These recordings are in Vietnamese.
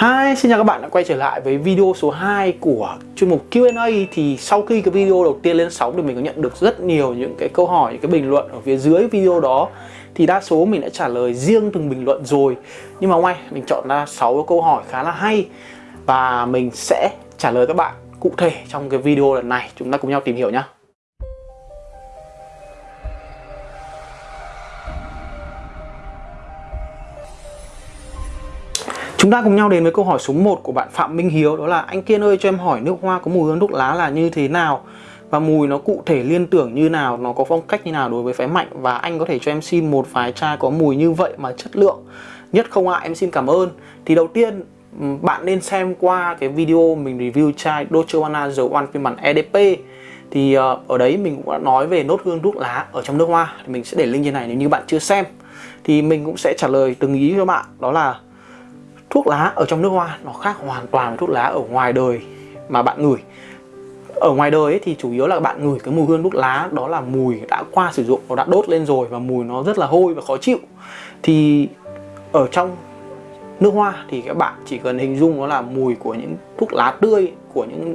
Hi, xin chào các bạn đã quay trở lại với video số 2 của chuyên mục Q&A Thì sau khi cái video đầu tiên lên sóng thì mình có nhận được rất nhiều những cái câu hỏi, những cái bình luận ở phía dưới video đó. Thì đa số mình đã trả lời riêng từng bình luận rồi. Nhưng mà ngoài mình chọn ra 6 câu hỏi khá là hay. Và mình sẽ trả lời các bạn cụ thể trong cái video lần này. Chúng ta cùng nhau tìm hiểu nhé Chúng ta cùng nhau đến với câu hỏi số 1 của bạn Phạm Minh Hiếu, Đó là, anh Kiên ơi, cho em hỏi nước hoa có mùi hương thuốc lá là như thế nào? Và mùi nó cụ thể liên tưởng như nào? Nó có phong cách như nào đối với phái mạnh? Và anh có thể cho em xin một vài chai có mùi như vậy mà chất lượng Nhất không ạ? Em xin cảm ơn. Thì đầu tiên bạn nên xem qua cái video mình review chai Dolce Gabbana dầu One phiên bản EDP thì ờ, ở đấy mình cũng đã nói về nốt hương thuốc lá ở trong nước hoa. Thì mình sẽ để link trên này nếu như bạn chưa xem. Thì mình cũng sẽ trả lời từng ý cho bạn. Đó là thuốc lá ở trong nước hoa, nó khác hoàn toàn với thuốc lá ở ngoài đời mà bạn ngửi. Ở ngoài đời ấy thì chủ yếu là bạn ngửi cái mùi hương thuốc lá, đó là mùi đã qua sử dụng, nó đã đốt lên rồi và mùi nó rất là hôi và khó chịu. Thì ở trong nước hoa thì các bạn chỉ cần hình dung nó là mùi của những thuốc lá tươi, của những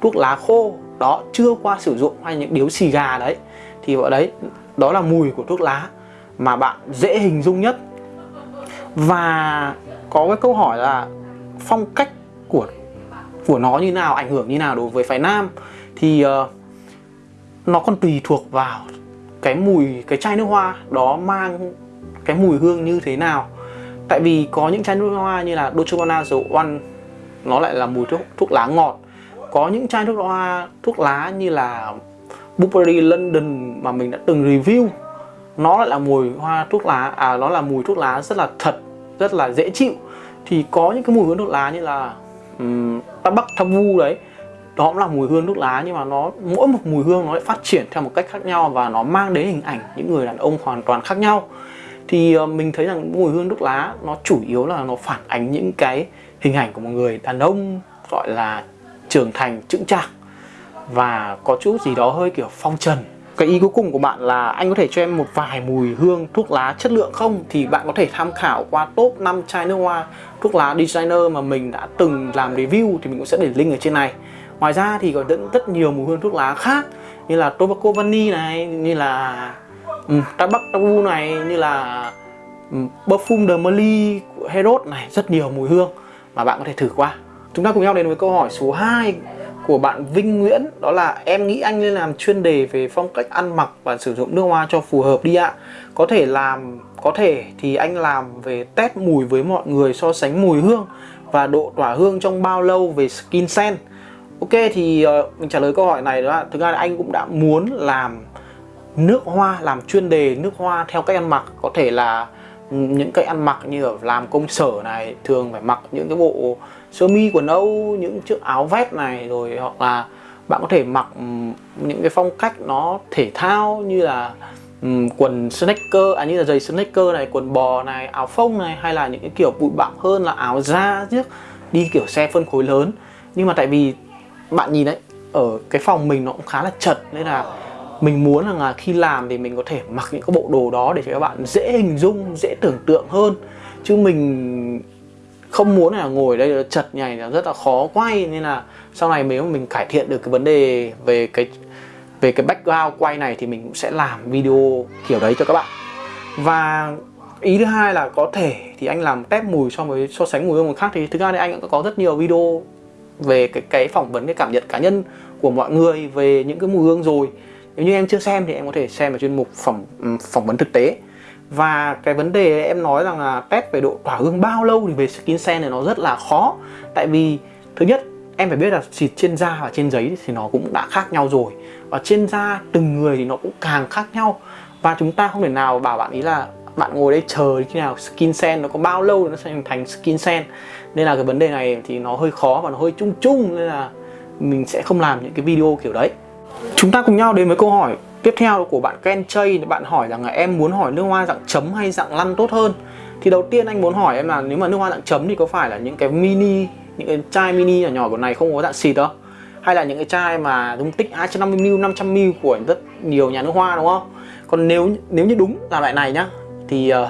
thuốc lá khô đó chưa qua sử dụng hay những điếu xì gà đấy. Thì ở đấy, đó là mùi của thuốc lá mà bạn dễ hình dung nhất. Và có cái câu hỏi là phong cách của của nó như nào ảnh hưởng như nào đối với phái nam? Thì uh, nó còn tùy thuộc vào cái mùi cái chai nước hoa đó mang cái mùi hương như thế nào. Tại vì có những chai nước hoa như là Dolce Gabbana dầu One nó lại là mùi thuốc thuốc lá ngọt. Có những chai thuốc hoa thuốc lá như là Burberry London mà mình đã từng review nó lại là mùi hoa thuốc lá à nó là mùi thuốc lá rất là thật rất là dễ chịu. Thì có những cái mùi hương thuốc lá như là um, Bắc Vu đấy đó cũng là mùi hương thuốc lá nhưng mà nó mỗi một mùi hương nó lại phát triển theo một cách khác nhau và nó mang đến hình ảnh những người đàn ông hoàn toàn khác nhau. Thì uh, mình thấy rằng mùi hương thuốc lá nó chủ yếu là nó phản ánh những cái hình ảnh của một người đàn ông gọi là trưởng thành chững chạc và có chút gì đó hơi kiểu phong trần cái ý cuối cùng của bạn là anh có thể cho em một vài mùi hương thuốc lá chất lượng không? Thì bạn có thể tham khảo qua top 5 chai nước hoa thuốc lá designer mà mình đã từng làm review thì mình cũng sẽ để link ở trên này. Ngoài ra thì còn rất, rất nhiều mùi hương thuốc lá khác như là tobacco vani này như là um, tabac tabu này như là um, perfume de Merly của Herod này rất nhiều mùi hương mà bạn có thể thử qua. Chúng ta cùng nhau đến với câu hỏi số 2 của bạn Vinh Nguyễn đó là em nghĩ anh nên làm chuyên đề về phong cách ăn mặc và sử dụng nước hoa cho phù hợp đi ạ. Có thể làm có thể thì anh làm về test mùi với mọi người so sánh mùi hương và độ tỏa hương trong bao lâu về skin scent. Ok thì uh, mình trả lời câu hỏi này đó là thực ra là anh cũng đã muốn làm nước hoa làm chuyên đề nước hoa theo cách ăn mặc. Có thể là ừ, những cái ăn mặc như ở làm công sở này thường phải mặc những cái bộ sơ mi quần âu những chiếc áo vest này rồi hoặc là bạn có thể mặc những cái phong cách nó thể thao như là um, quần sneaker à như là giày sneaker này quần bò này áo phông này hay là những cái kiểu bụi bặm hơn là áo da chứ đi kiểu xe phân khối lớn. Nhưng mà tại vì bạn nhìn đấy ở cái phòng mình nó cũng khá là chật nên là mình muốn rằng là khi làm thì mình có thể mặc những cái bộ đồ đó để cho các bạn dễ hình dung dễ tưởng tượng hơn. Chứ mình không muốn là ngồi đây chật nhảy, là rất là khó quay, nên là sau này nếu mình cải thiện được cái vấn đề về cái về cái background quay này thì mình cũng sẽ làm video kiểu đấy cho các bạn. Và ý thứ hai là có thể thì anh làm test mùi so với, so sánh mùi hương người khác thì thực ra thì anh cũng có rất nhiều video về cái cái phỏng vấn, cái cảm nhận cá nhân của mọi người về những cái mùi hương rồi. Nếu như em chưa xem thì em có thể xem ở chuyên mục phỏng phỏng vấn thực tế và cái vấn đề em nói rằng là test về độ tỏa hương bao lâu thì về skin sen này nó rất là khó. Tại vì, thứ nhất, em phải biết là xịt trên da và trên giấy thì nó cũng đã khác nhau rồi. Và trên da từng người thì nó cũng càng khác nhau. Và chúng ta không thể nào bảo bạn ý là bạn ngồi đây chờ khi nào skin sen nó có bao lâu nó sẽ thành skin sen. Nên là cái vấn đề này thì nó hơi khó và nó hơi chung chung, nên là mình sẽ không làm những cái video kiểu đấy. Chúng ta cùng nhau đến với câu hỏi tiếp theo của bạn Ken Chay bạn hỏi rằng là em muốn hỏi nước hoa dạng chấm hay dạng lăn tốt hơn. Thì đầu tiên anh muốn hỏi em là nếu mà nước hoa dạng chấm thì có phải là những cái mini những cái chai mini nhỏ nhỏ của này không có dạng xịt đâu? Hay là những cái chai mà dung tích 250ml 500ml của rất nhiều nhà nước hoa đúng không? Còn nếu nếu như đúng là loại này nhá thì uh,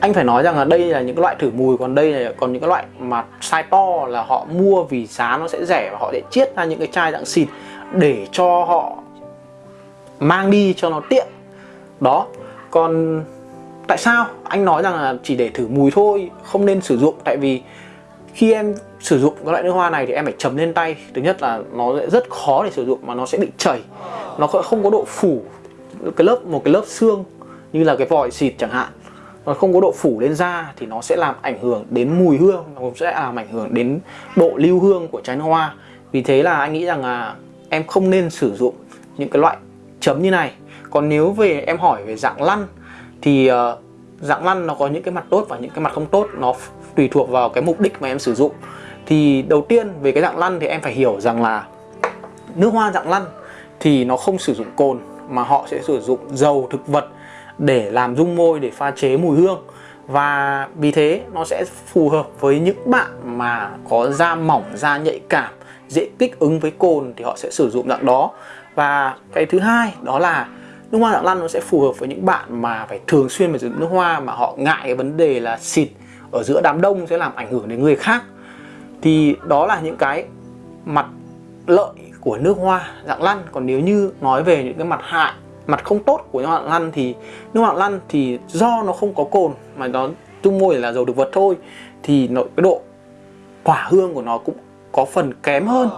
anh phải nói rằng là đây là những cái loại thử mùi còn đây là còn những cái loại mà size to là họ mua vì giá nó sẽ rẻ và họ sẽ chiết ra những cái chai dạng xịt để cho họ mang đi cho nó tiện. Đó, còn tại sao? Anh nói rằng là chỉ để thử mùi thôi, không nên sử dụng. Tại vì khi em sử dụng cái loại nước hoa này thì em phải chấm lên tay. Thứ nhất là nó sẽ rất khó để sử dụng mà nó sẽ bị chảy. Nó không có độ phủ cái lớp, một cái lớp xương như là cái vòi xịt chẳng hạn. Nó không có độ phủ lên da thì nó sẽ làm ảnh hưởng đến mùi hương, nó cũng sẽ làm ảnh hưởng đến độ lưu hương của trái nước hoa. Vì thế là anh nghĩ rằng là em không nên sử dụng những cái loại chấm như này. Còn nếu về em hỏi về dạng lăn thì uh, dạng lăn nó có những cái mặt tốt và những cái mặt không tốt nó tùy thuộc vào cái mục đích mà em sử dụng. Thì đầu tiên về cái dạng lăn thì em phải hiểu rằng là nước hoa dạng lăn thì nó không sử dụng cồn mà họ sẽ sử dụng dầu thực vật để làm dung môi để pha chế mùi hương. Và vì thế nó sẽ phù hợp với những bạn mà có da mỏng da nhạy cảm dễ kích ứng với cồn thì họ sẽ sử dụng dạng đó và cái thứ hai đó là nước hoa dạng lăn nó sẽ phù hợp với những bạn mà phải thường xuyên phải sử dụng nước hoa mà họ ngại cái vấn đề là xịt ở giữa đám đông sẽ làm ảnh hưởng đến người khác. Thì đó là những cái mặt lợi của nước hoa dạng lăn. Còn nếu như nói về những cái mặt hại, mặt không tốt của nước hoa dạng lăn thì nước hoa dạng lăn thì do nó không có cồn mà nó tung môi là dầu thực vật thôi, thì nó, cái độ tỏa hương của nó cũng có phần kém hơn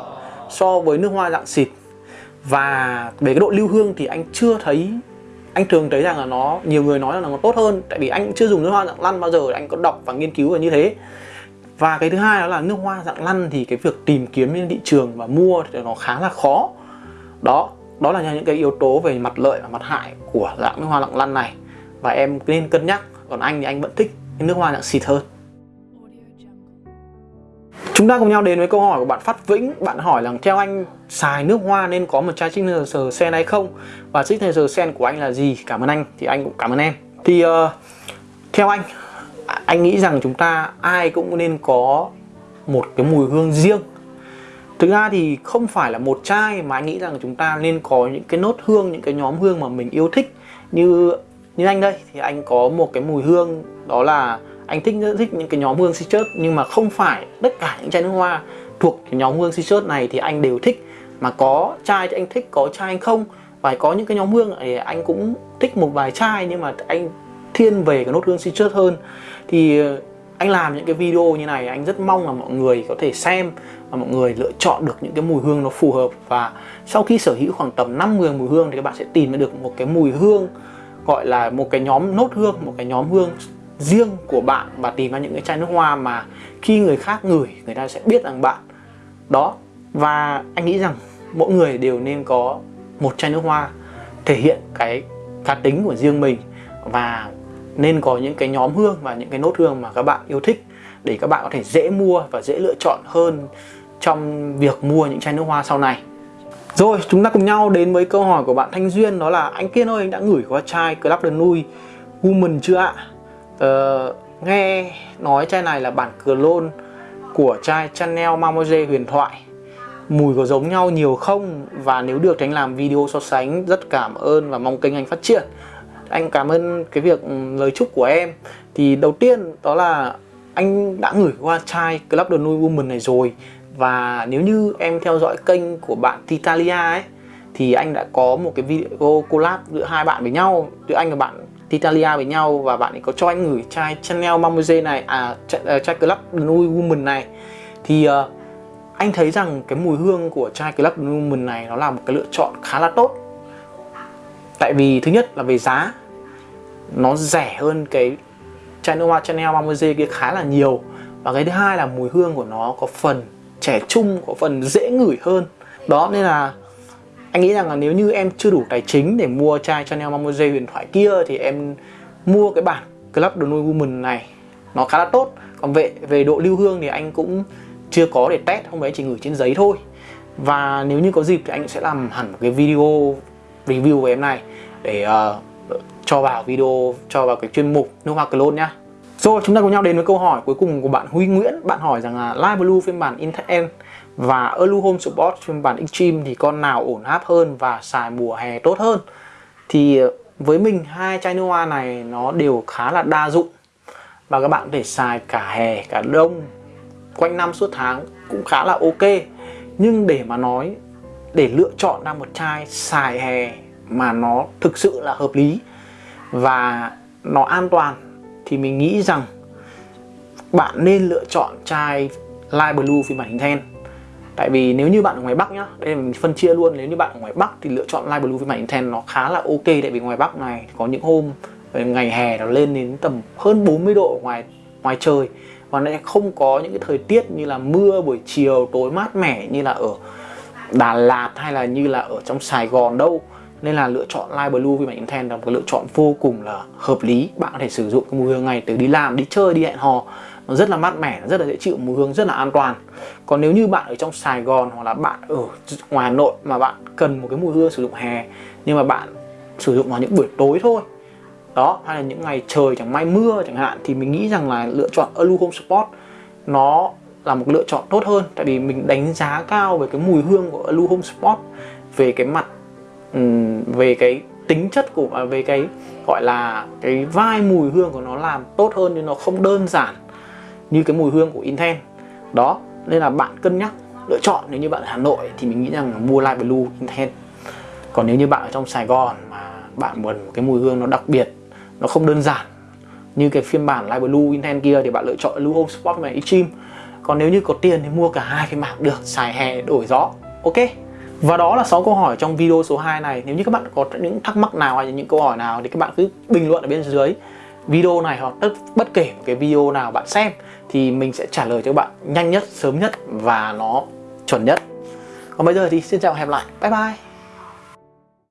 so với nước hoa dạng xịt và về cái độ lưu hương thì anh chưa thấy, anh thường thấy rằng là nó, nhiều người nói là nó tốt hơn, tại vì anh chưa dùng nước hoa dạng lăn bao giờ, anh có đọc và nghiên cứu là như thế. Và cái thứ hai đó là nước hoa dạng lăn thì cái việc tìm kiếm trên thị trường và mua thì nó khá là khó. Đó đó là những cái yếu tố về mặt lợi và mặt hại của dạng nước hoa dạng lăn này. Và em nên cân nhắc, còn anh thì anh vẫn thích nước hoa dạng xịt hơn. Chúng ta cùng nhau đến với câu hỏi của bạn Phát Vĩnh. Bạn hỏi rằng theo anh xài nước hoa nên có một chai signature sen hay không? Và signature sen của anh là gì? Cảm ơn anh. Thì anh cũng cảm ơn em. Thì uh, theo anh Anh nghĩ rằng chúng ta ai cũng nên có một cái mùi hương riêng. Thực ra thì không phải là một chai mà anh nghĩ rằng chúng ta nên có những cái nốt hương, những cái nhóm hương mà mình yêu thích. Như như anh đây thì anh có một cái mùi hương đó là anh thích rất thích những cái nhóm hương citrus nhưng mà không phải tất cả những chai nước hoa thuộc cái nhóm hương citrus này thì anh đều thích. Mà có chai thì anh thích, có chai anh không? Và có những cái nhóm hương thì anh cũng thích một vài chai, nhưng mà anh thiên về cái nốt hương citrus hơn. Thì ờ, anh làm những cái video như này, anh rất mong là mọi người có thể xem và mọi người lựa chọn được những cái mùi hương nó phù hợp. Và sau khi sở hữu khoảng tầm 5 10 mùi hương thì các bạn sẽ tìm được một cái mùi hương, gọi là một cái nhóm nốt hương, một cái nhóm hương riêng của bạn và tìm ra những cái chai nước hoa mà khi người khác ngửi, người ta sẽ biết rằng bạn đó và anh nghĩ rằng mỗi người đều nên có một chai nước hoa thể hiện cái cá tính của riêng mình và nên có những cái nhóm hương và những cái nốt hương mà các bạn yêu thích để các bạn có thể dễ mua và dễ lựa chọn hơn trong việc mua những chai nước hoa sau này rồi, chúng ta cùng nhau đến với câu hỏi của bạn Thanh Duyên, đó là anh Kiên ơi, anh đã gửi qua chai Club de nui Woman chưa ạ? Uh, nghe nói chai này là bản clone của chai Chanel Mademoiselle huyền thoại. Mùi có giống nhau nhiều không? Và nếu được thì anh làm video so sánh rất cảm ơn và mong kênh anh phát triển. Anh cảm ơn cái việc ừ, lời chúc của em. Thì đầu tiên đó là anh đã gửi qua chai Club The Nuit Woman này rồi. Và nếu như em theo dõi kênh của bạn Titalia ấy thì anh đã có một cái video collab giữa hai bạn với nhau giữa anh và bạn Italia với nhau và bạn ấy có cho anh gửi chai Chanel Mademoiselle này à chai, uh, chai Club Nude Woman này. Thì uh, anh thấy rằng cái mùi hương của chai Club Nude Woman này nó là một cái lựa chọn khá là tốt. Tại vì thứ nhất là về giá nó rẻ hơn cái chai Noa Chanel Mademoiselle kia khá là nhiều. Và cái thứ hai là mùi hương của nó có phần trẻ trung có phần dễ ngửi hơn. Đó nên là anh nghĩ rằng là nếu như em chưa đủ tài chính để mua chai Chanel Mademoiselle huyền thoại kia thì em mua cái bản Club de Noi Woman này. Nó khá là tốt. Còn về về độ lưu hương thì anh cũng chưa có để test hôm đấy chỉ gửi trên giấy thôi. Và nếu như có dịp thì anh sẽ làm hẳn một cái video review về em này để uh, cho vào video cho vào cái chuyên mục nước hoa clone nhá. Rồi chúng ta cùng nhau đến với câu hỏi cuối cùng của bạn Huy Nguyễn. Bạn hỏi rằng là Live Blue phiên bản Intel và Alu Home Support phiên bản Extreme thì con nào ổn áp hơn và xài mùa hè tốt hơn? Thì ờ, với mình hai chai nước hoa này nó đều khá là đa dụng. Và các bạn có thể xài cả hè, cả đông, quanh năm suốt tháng cũng khá là ok. Nhưng để mà nói, để lựa chọn ra một chai xài hè mà nó thực sự là hợp lý và nó an toàn thì mình nghĩ rằng bạn nên lựa chọn chai Light Blue phiên bản hình then. Tại vì nếu như bạn ở ngoài Bắc nhá, Đây mình phân chia luôn, Nếu như bạn ở ngoài Bắc thì lựa chọn Light Blue với bản Intense nó khá là ok. Tại vì ngoài Bắc này có những hôm ờ, ngày hè nó lên đến tầm hơn 40 độ ngoài ngoài trời. Và nó không có những cái thời tiết như là mưa, buổi chiều, tối mát mẻ như là ở Đà Lạt hay là như là ở trong Sài Gòn đâu. Nên là lựa chọn Light Blue với bản Intense là một lựa chọn vô cùng là hợp lý. Bạn có thể sử dụng cái mùi hương này từ đi làm, đi chơi, đi hẹn hò nó rất là mát mẻ rất là dễ chịu, mùi hương rất là an toàn. Còn nếu như bạn ở trong Sài Gòn hoặc là bạn ở ngoài Hà Nội mà bạn cần một cái mùi hương sử dụng hè, nhưng mà bạn sử dụng vào những buổi tối thôi, đó, hay là những ngày trời chẳng may mưa chẳng hạn, thì mình nghĩ rằng là lựa chọn Alu Home Sport nó là một lựa chọn tốt hơn. Tại vì mình đánh giá cao về cái mùi hương của Alu Home Sport, về cái mặt về cái tính chất của và về cái, gọi là, cái vai mùi hương của nó làm tốt hơn, nhưng nó không đơn giản như cái mùi hương của Intense đó, nên là bạn cân nhắc, lựa chọn. Nếu như bạn ở Hà Nội thì mình nghĩ rằng là mua Light Blue Intense còn nếu như bạn ở trong Sài Gòn mà bạn muốn một cái mùi hương nó đặc biệt, nó không đơn giản như cái phiên bản Light Blue Intense kia thì bạn lựa chọn Blue Home Sport và Extreme còn nếu như có tiền thì mua cả hai phiên bản được, xài hè, đổi gió. Ok. Và đó là 6 câu hỏi trong video số 2 này. Nếu như các bạn có những thắc mắc nào hay những câu hỏi nào Thì các bạn cứ bình luận ở bên dưới video này hoặc tất, bất kể một cái video nào bạn xem thì mình sẽ trả lời cho các bạn nhanh nhất, sớm nhất và nó chuẩn nhất. Còn bây giờ thì xin chào và hẹn lại. Bye bye.